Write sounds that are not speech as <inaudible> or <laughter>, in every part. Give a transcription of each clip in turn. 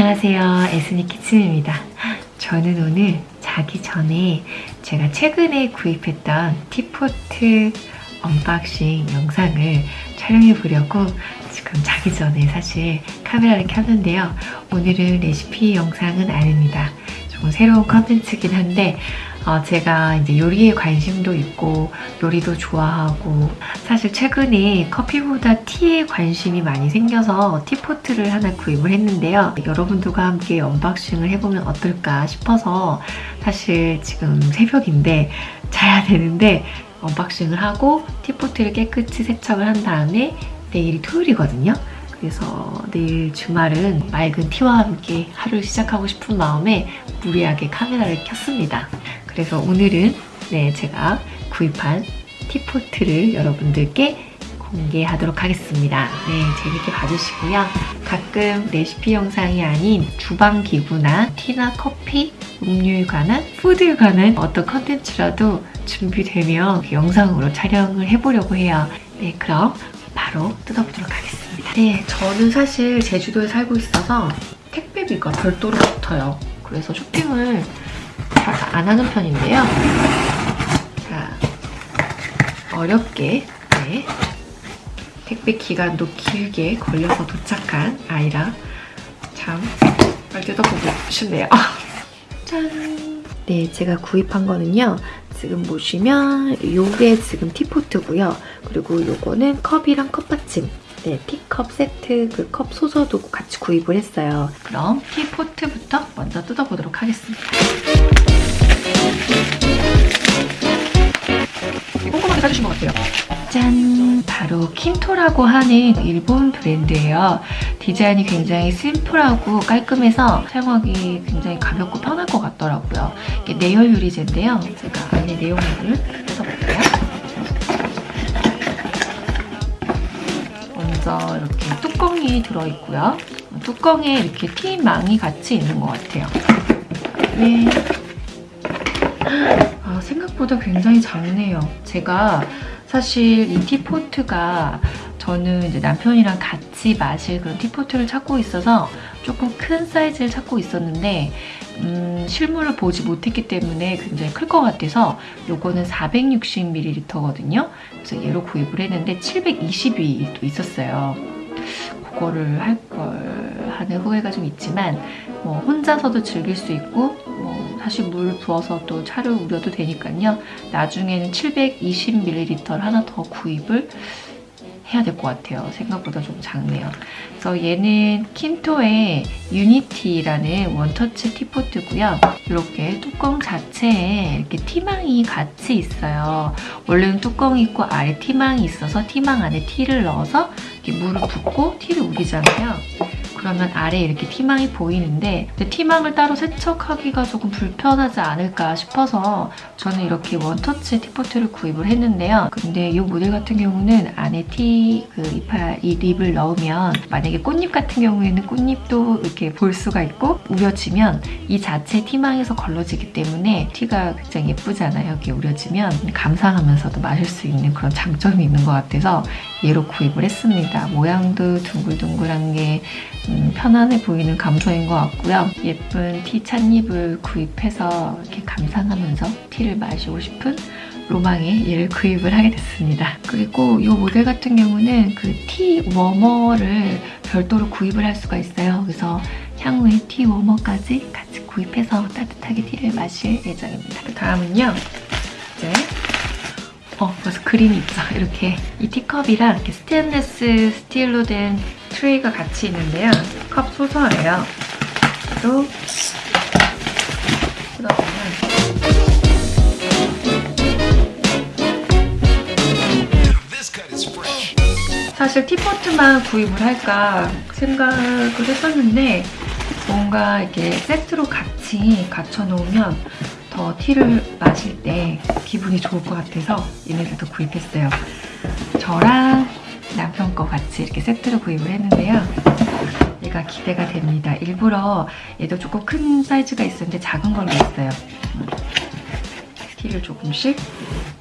안녕하세요. 에스니 키친입니다. 저는 오늘 자기 전에 제가 최근에 구입했던 teapot unboxing 영상을 촬영해 보려고 지금 자기 전에 사실 카메라를 켰는데요. 오늘은 레시피 영상은 아닙니다. 조금 새로운 컨텐츠긴 한데 어, 제가 이제 요리에 관심도 있고 요리도 좋아하고 사실 최근에 커피보다 tea에 관심이 많이 생겨서 teapot을 하나 구입을 했는데요. 여러분들과 함께 unboxing을 해보면 어떨까 싶어서 사실 지금 새벽인데 자야 되는데 unboxing을 하고 티포트를 깨끗이 세척을 한 다음에 내일이 토요일이거든요. 그래서 내일 주말은 맑은 tea와 함께 하루를 시작하고 싶은 마음에 무리하게 카메라를 켰습니다. 그래서 오늘은 네 제가 구입한 티포트를 여러분들께 공개하도록 하겠습니다. 네, 재밌게 봐주시고요. 가끔 레시피 영상이 아닌 주방 기구나 tea나 커피, 음료에 관한, 푸드에 관한 어떤 컨텐츠라도 준비되면 영상으로 촬영을 해보려고 해요. 네, 그럼 바로 뜯어보도록 하겠습니다. 네, 저는 사실 제주도에 살고 있어서 택배비가 별도로 붙어요. 그래서 쇼핑을 잘 안 하는 편인데요. 자, 어렵게 네, 택배 기간도 길게 걸려서 도착한 아이라 참 빨리 뜯어보고 싶네요. <laughs> 짠! 네, 제가 구입한 거는요. 지금 보시면 요게 지금 티포트고요. 그리고 요거는 컵이랑 컵받침 네, 티컵 세트 그 컵 소서도 같이 구입을 했어요. 그럼 티포트부터 먼저 뜯어보도록 하겠습니다. 꼼꼼하게 사주신 것 같아요. 짠! 바로 킨토라고 하는 일본 브랜드예요. 디자인이 굉장히 심플하고 깔끔해서 사용하기 굉장히 가볍고 편할 것 같더라고요. 이게 내열 유리제인데요. 제가 안에 내용물을 뜯어볼게요. 먼저 이렇게 뚜껑이 들어있고요. 뚜껑에 이렇게 티망이 같이 있는 것 같아요. 네. 아, 생각보다 굉장히 작네요. 제가 사실 이 티포트가 저는 이제 남편이랑 같이 마실 그런 티포트를 찾고 있어서 조금 큰 사이즈를 찾고 있었는데 음, 실물을 보지 못했기 때문에 굉장히 클 것 같아서 요거는 460ml거든요. 그래서 얘로 구입을 했는데 720이 또 있었어요. 그거를 할 걸 하는 후회가 좀 있지만 뭐 혼자서도 즐길 수 있고 뭐 사실 물 부어서 또 차를 우려도 되니까요. 나중에는 720ml를 하나 더 구입을 해야 될 것 같아요. 생각보다 좀 작네요. 그래서 얘는 킨토의 유니티라는 원터치 티포트고요. 이렇게 뚜껑 자체에 이렇게 티망이 같이 있어요. 원래는 뚜껑이 있고 아래 티망이 있어서 티망 안에 티를 넣어서 이렇게 물을 붓고 티를 우리잖아요. 그러면 아래에 이렇게 티망이 보이는데 티망을 따로 세척하기가 조금 불편하지 않을까 싶어서 저는 이렇게 원터치 티포트를 구입을 했는데요. 근데 이 모델 같은 경우는 안에 티, 그 이파 이 립을 넣으면 만약에 꽃잎 같은 경우에는 꽃잎도 이렇게 볼 수가 있고 우려지면 이 자체 티망에서 걸러지기 때문에 티가 굉장히 예쁘잖아요. 이렇게 우려지면 감상하면서도 마실 수 있는 그런 장점이 있는 것 같아서 얘로 구입을 했습니다. 모양도 둥글둥글한 게 음, 편안해 보이는 감성인 것 같고요. 예쁜 티 찻잎을 구입해서 이렇게 감상하면서 티를 마시고 싶은 로망에 얘를 구입을 하게 됐습니다. 그리고 이 모델 같은 경우는 그 tea warmer를 별도로 구입을 할 수가 있어요. 그래서 향후에 tea warmer까지 같이 구입해서 따뜻하게 tea를 마실 예정입니다. 그 다음은요. 어, 벌써 그림이 있죠. 이렇게 이 teacup이랑 이렇게 스테인레스 스틸로 된 트레이가 같이 있는데요. 컵 saucer예요. 또 뜯어보면 사실 티포트만 구입을 할까 생각을 했었는데 뭔가 이렇게 세트로 같이 갖춰놓으면 더 티를 마실 때 기분이 좋을 것 같아서 얘네들도 구입했어요. 저랑 남편 거 같이 이렇게 세트로 구입을 했는데요. 얘가 기대가 됩니다. 일부러 얘도 조금 큰 사이즈가 있었는데 작은 걸로 했어요. 티를 조금씩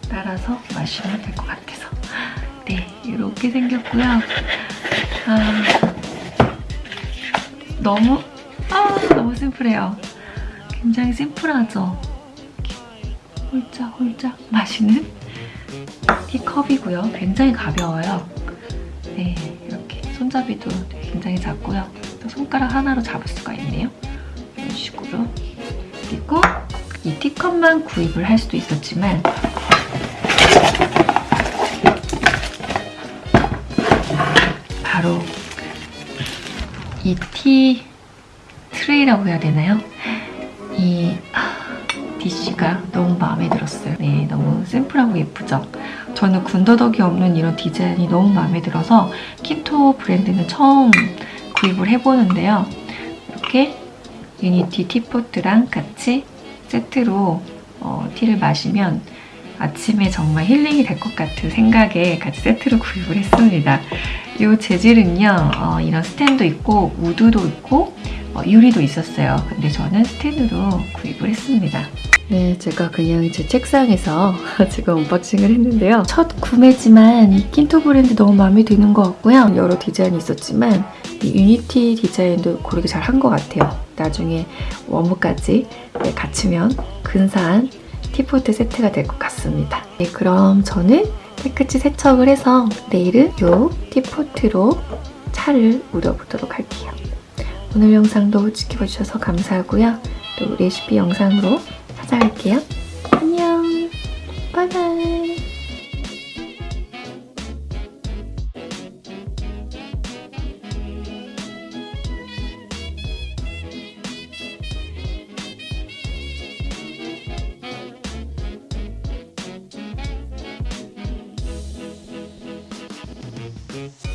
따라서 마시면 될 것 같아서 네, 이렇게 생겼고요. 아, 너무 아 너무 심플해요. 굉장히 심플하죠. 홀짝홀짝 마시는 티컵이고요. 굉장히 가벼워요. 네, 이렇게 손잡이도 굉장히 작고요. 또 손가락 하나로 잡을 수가 있네요. 이런 식으로. 그리고 이 티컵만 구입을 할 수도 있었지만 바로 이 티 트레이라고 해야 되나요? 이 DC가 너무 마음에 들었어요. 네, 너무 심플하고 예쁘죠? 저는 군더더기 없는 이런 디자인이 너무 마음에 들어서 킨토 브랜드는 처음 구입을 해보는데요. 이렇게 유니티 티포트랑 같이 세트로 어, tea를 마시면 아침에 정말 힐링이 될 것 같은 생각에 같이 세트로 구입을 했습니다. 이 재질은요, 어, 이런 스탠도 있고 우드도 있고 어, 유리도 있었어요. 근데 저는 스탠으로 구입을 했습니다. 네, 제가 그냥 제 책상에서 <laughs> 지금 unboxing을 했는데요. 첫 구매지만 이 킨토 브랜드 너무 마음에 드는 것 같고요. 여러 디자인이 있었지만 이 유니티 디자인도 고르길 잘한 것 같아요. 나중에 warmer까지 네, 갖추면 근사한 티포트 세트가 될 것 같습니다. 네, 그럼 저는 깨끗이 세척을 해서 내일은 이 티포트로 차를 우려보도록 할게요. 오늘 영상도 지켜봐 주셔서 감사하고요. 또 레시피 영상으로 찾아갈게요. Bye.